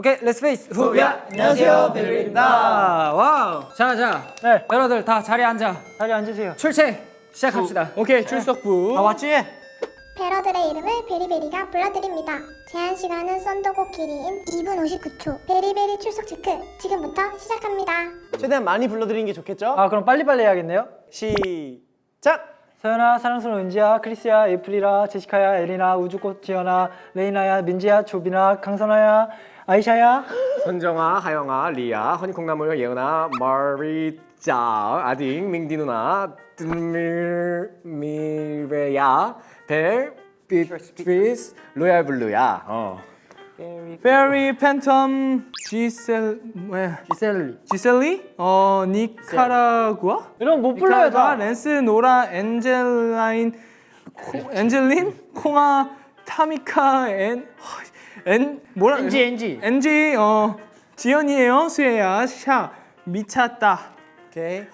오케이, 렛츠 페이스 후야. 안녕하세요, 베리베리입니다. 와우. 자, 자. 네. 여러분들 다 자리에 앉아. 자리 앉으세요. 출첵 시작합시다. 오케이, 출석부. 다 왔지? 패러들의 이름을 베리베리가 불러드립니다. 제한 시간은 썬더고 길이인 2분 59초. 베리베리 출석 체크 지금부터 시작합니다. 최대한 많이 불러드리는 게 좋겠죠? 아, 그럼 빨리빨리 해야겠네요. 시작! 서연아, 사랑스러운 은지야, 크리스야, 에이플이라, 제시카야, 에리나, 우주꽃 지연아, 레이나야, 민지야, 조빈아, 강선아야, 아이샤야. 선정아, 하영아, 리아, 허니콩나물, 예은아, 마리자, 아딩, 밍디 누나, 들 미레야, 벨, 비트리스, 로얄 블루야. 어. 페리 팬텀 지셀 뭐야 지셀리. 지셀리 어 니카라구아 이런 못 불러요, 다. 랜스 노라 엔젤라인 코, 엔젤린 콩아 타미카 엔 엔 뭐라 엔지, 엔지. 엔지 어 지연이에요. 수혜야 샤 미쳤다. 오케이.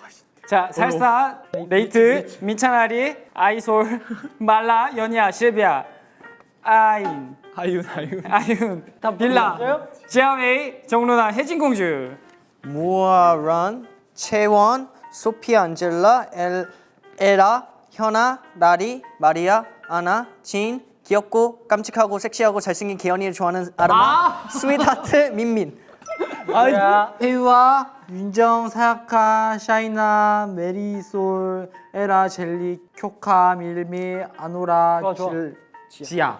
자, 살사, 네이트, 민찬아리, 아이솔, 말라, 연희야, 실비야, 아인, 아윤 아윤 아윤, 빌라, 지아웨이, 정루나, 혜진공주. 모아런, 채원, 소피아 안젤라, 엘, 에라, 현아, 나리, 마리아, 아나, 진, 귀엽고 깜찍하고 섹시하고 잘생긴 개연이를 좋아하는 아르마, 스윗하트, 민민. 아, 혜유아, 윤정, 사야카, 샤이나, 메리솔, 에라, 젤리, 쿄카, 밀미, 아노라, 좋아, 좋아. 질, 지아.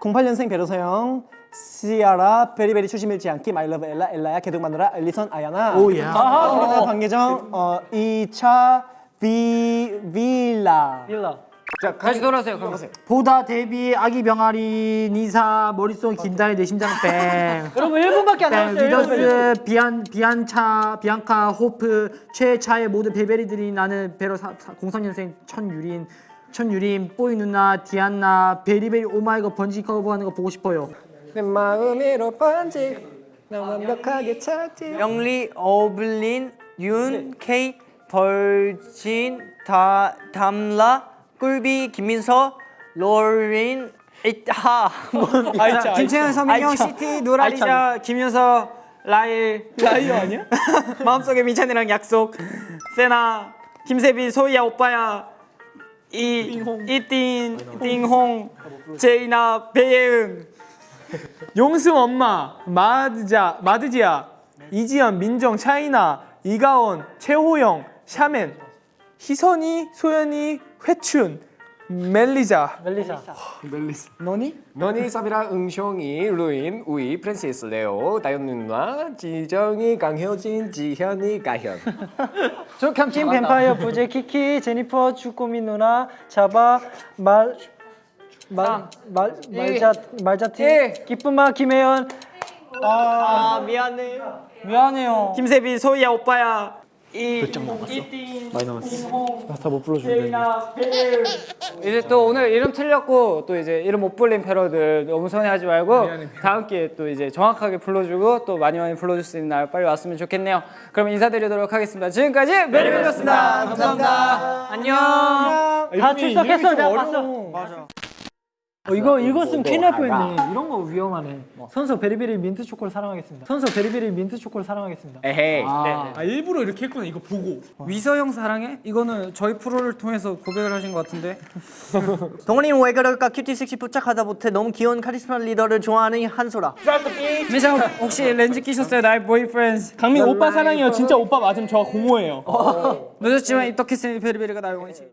08년생 베르서형 시아라 베리베리 추심 잃지 않기 마이러브 엘라 엘라야 개득 마누라 엘리선 아야나 오야 우리나라 방계정 어 2차 비 빌라 빌라. 자, 다시 돌아오세요. 그럼. 보다, 데비, 아기 병아리, 니사, 머릿속 긴다리, 내 심장 뺑. 여러분 1분밖에 안 네, 남았어요. 리더스, 비안, 비안차, 비앙카, 호프, 최차의 모든 베베리들이 나는 베러 03년생 천유린, 천유린, 뽀이 누나, 디안나, 베리베리 오마이걸 번지 커버하는 거 보고 싶어요. 내 마음으로 번지, 나 완벽하게 찾지. 영리, 어블린, 윤, 케이, 벌진, 다, 담라, 꿀비, 김민서, 로린, 이하, 자, 김채연, 서민영, 시티, 노라리자, 김윤서, 라일. 라이어 아니야? 마음속에 민찬이랑 약속. 세나, 김세빈, 소희야, 오빠야. 이, 이띵, 띵홍, 제이나, 배예은. 용승 엄마 마드자 마드지야 이지연 민정 차이나 이가원 최호영 샤멘 희선이 소연이 회춘 멜리자 멜리사. 너니, 사비라, 응숑이, 루인, 우이, 프랜시스, 레오, 다현 누나, 지정이, 강효진, 지현이, 가현. 조kam팀 뱀파이어 부제 키키 제니퍼 주꼬미 누나 자바 말 말, 말, 말자, 말자팀 기쁨아 김혜연 아, 미안해. 미안해요. 김세빈, 소희야, 오빠야. 이, 이띵, 많이 남았어. 다못 불러주는데 이제 또 오늘 이름 틀렸고 또 이제 이름 못 불린 패러들 너무 서운해하지 말고 다음 기회에 또 이제 정확하게 불러주고 또 많이 많이 불러줄 수 있는 날 빨리 왔으면 좋겠네요. 그럼 인사드리도록 하겠습니다. 지금까지 메리메리였습니다. 감사합니다. 안녕. 다 출석했어 내가 봤어 어, 이거 읽었으면 큰일 날 뻔했네 이런 거 위험하네 선서 베리베리 민트 초코를 사랑하겠습니다 선서 베리베리 민트 초코를 사랑하겠습니다 에헤이. 아 일부러 이렇게 했구나 이거 보고 위서형 사랑해? 이거는 저희 프로를 통해서 고백을 하신 것 같은데. 동원이는 왜 그럴까? cutie sexy 뽀짝하다 못해 너무 귀여운 카리스마 리더를 좋아하는 한소라. 미장 혹시 렌즈 끼셨어요? 나의 boyfriend. 강민 오빠 사랑해요 진짜 오빠 맞으면 저 공허해요 늦었지만 입덕했으니 베리베리가 나의 원이지.